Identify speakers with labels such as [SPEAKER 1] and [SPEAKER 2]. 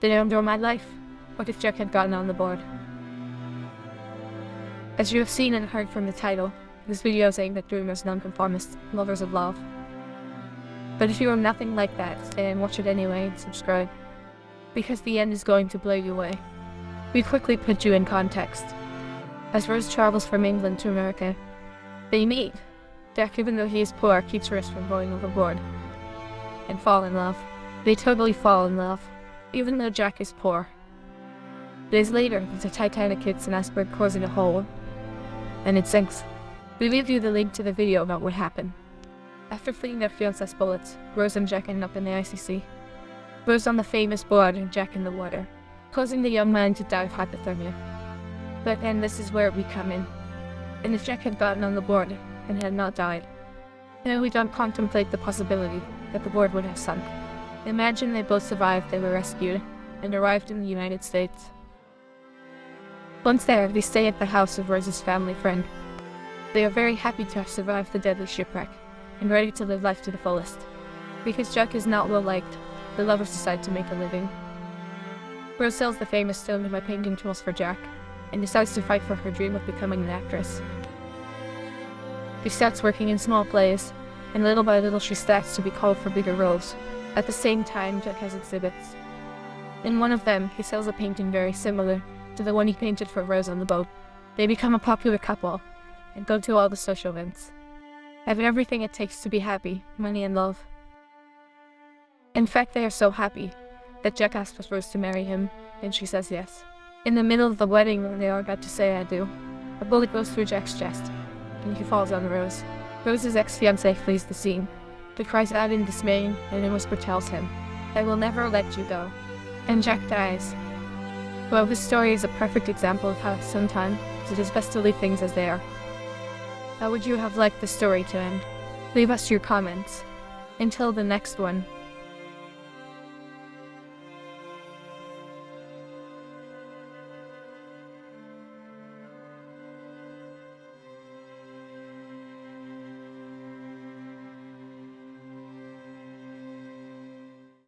[SPEAKER 1] Did I endure my life? What if Jack had gotten on the board? As you have seen and heard from the title, this video is aimed at dreamers, nonconformists, lovers of love. But if you are nothing like that, then watch it anyway and subscribe. Because the end is going to blow you away. We quickly put you in context. As Rose travels from England to America, they meet. Jack, even though he is poor, keeps Rose from going overboard. And fall in love. They totally fall in love, even though Jack is poor. Days later, the Titanic hits an iceberg causing a hole, and it sinks. We leave you the link to the video about what happened. After fleeing their fiance's bullets, Rose and Jack end up in the ICC. Rose on the famous board and Jack in the water, causing the young man to die of hypothermia. But then this is where we come in. And if Jack had gotten on the board and had not died, then we don't contemplate the possibility that the board would have sunk. Imagine they both survived, they were rescued, and arrived in the United States. Once there, they stay at the house of Rose's family friend. They are very happy to have survived the deadly shipwreck, and ready to live life to the fullest. Because Jack is not well liked, the lovers decide to make a living. Rose sells the famous stone to buy painting tools for Jack, and decides to fight for her dream of becoming an actress. She starts working in small plays, and little by little she starts to be called for bigger roles. At the same time, Jack has exhibits. In one of them, he sells a painting very similar to the one he painted for Rose on the boat. They become a popular couple, and go to all the social events. Have everything it takes to be happy, money and love. In fact, they are so happy that Jack asks Rose to marry him, and she says yes. In the middle of the wedding, when they are about to say I do, a bullet goes through Jack's chest, and he falls on Rose. Rose's ex-fiancé flees the scene. He cries out in dismay, and in whisper tells him, I will never let you go. And Jack dies. Well, this story is a perfect example of how sometimes it is best to leave things as they are. How would you have liked the story to end? Leave us your comments. Until the next one.